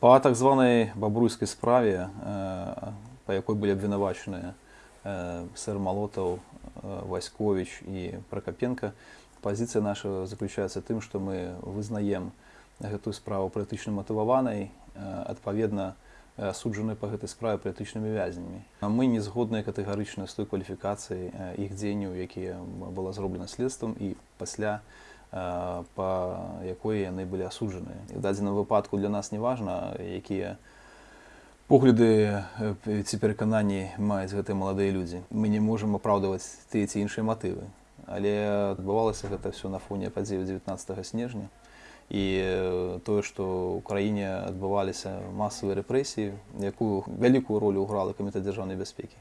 По так званій Бобруйській справі, е, по якій були обвинувачені е, сэр Молотов, Васькович і Прокопенко, позиція наша заключається в тим, що ми визнаємо цю справу е, відповідно, е, суджені по цій справі політичними в'язнями. Ми не згодні категорично з тою кваліфікацією е, їх діянь, які було зроблено слідством і після е, по якої вони були осуджені. І в даденому випадку для нас не важливо, які погляди е, ці переконання мають гэты молоді люди. Ми не можемо оправдувати ті ці інші мотиви. Але відбувалося це все на фоні подій 19 снежня. І тое, што ў краіне адбываліся масавыя рэпрэсіі, якую вялікую ролю ўграла камітэт дзяржаўнай бяспекі.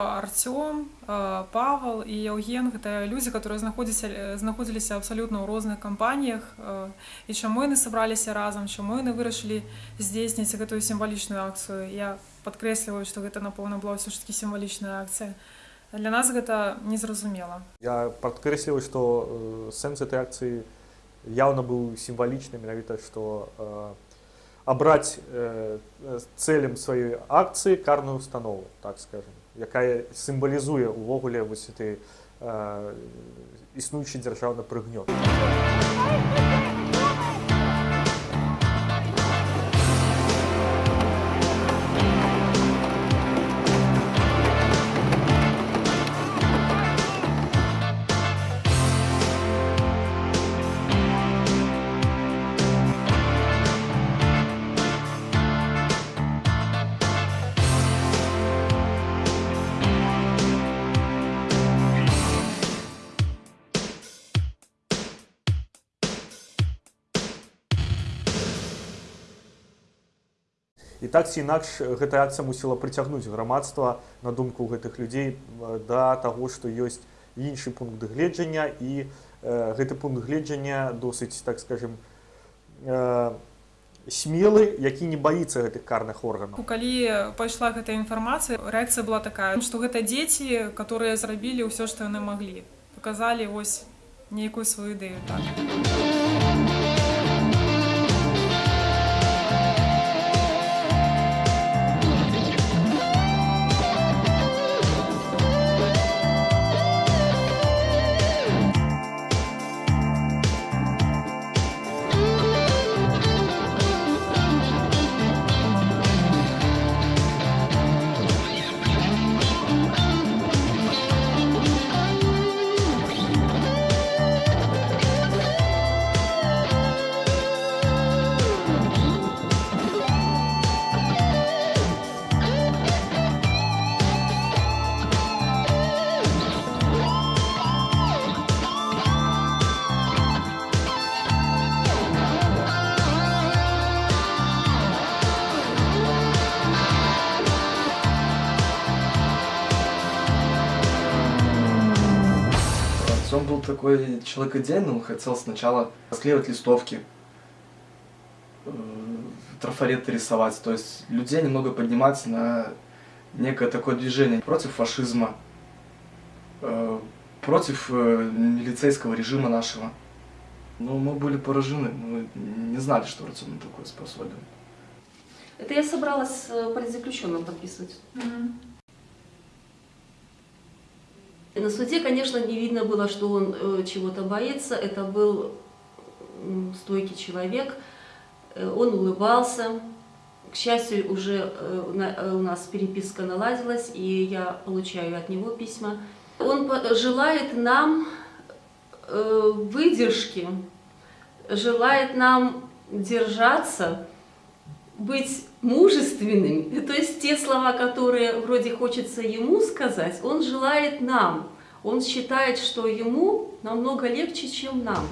Артём, э, Павел і Евген гэта людзі, которые знаходзіся знаходзіліся абсалютна ў розных кампаніях э, і чаму яны сабраліся разам, чаму яны вырашылі здзейсніць гэтую сімвалічную акцыю. Я падкрэсліваю, што гэта напэўна была ўсё ж такі сімвалічная акцыя. Для нас гэта незразумела. Я падкрэсліваю, што э, сэнс этой акцыі яўна быў сімвалічны менавіта, што э, абраць э, цэлем сваёй акцыі карную установу, так скажем, якая сімвалізуе ўвогуле вось гэты э, існуючы дзяржаўны прыгнёт. І так ці інакш гэтая акцыя мусіла прыцягнуць грамадства на думку гэтых людзей да таго, што ёсць іншы пункт гледжання і э, гэты пункт гледжання досыць так скажем э, смелы, які не баіцца гэтых карных органаў. Калі пайшла гэтая інфармацыя, рэакцыя была такая, што гэта дзеці, которые зрабілі ўсё, што яны маглі. Паказалі вось нейкую сваю ідэю так. Такой человек идейный, он хотел сначала склеивать листовки, э, трафареты рисовать, то есть людей немного поднимать на некое такое движение против фашизма, э, против э, милицейского режима нашего. Но мы были поражены, мы не знали, что Артем такое способен. Это я собралась с политзаключенным подписывать. На суде, конечно, не видно было, что он э, чего-то боится. Это был стойкий человек. Э, он улыбался. К счастью, уже э, у на- у нас переписка наладилась, и я получаю от него письма. Он желает нам выдержки, желает нам держаться, быть мужественными. То есть те слова, которые вроде хочется ему сказать, он желает нам. Он считает, что ему намного легче, чем нам.